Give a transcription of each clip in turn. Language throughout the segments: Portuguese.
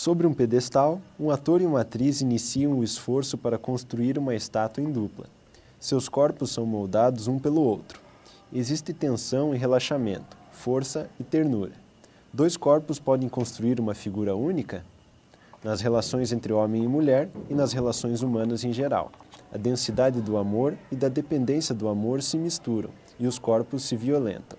Sobre um pedestal, um ator e uma atriz iniciam o esforço para construir uma estátua em dupla. Seus corpos são moldados um pelo outro. Existe tensão e relaxamento, força e ternura. Dois corpos podem construir uma figura única? Nas relações entre homem e mulher e nas relações humanas em geral. A densidade do amor e da dependência do amor se misturam e os corpos se violentam.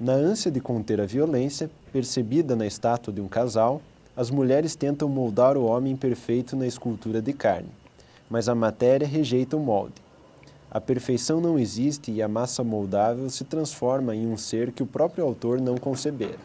Na ânsia de conter a violência, percebida na estátua de um casal, as mulheres tentam moldar o homem perfeito na escultura de carne, mas a matéria rejeita o molde. A perfeição não existe e a massa moldável se transforma em um ser que o próprio autor não concebera.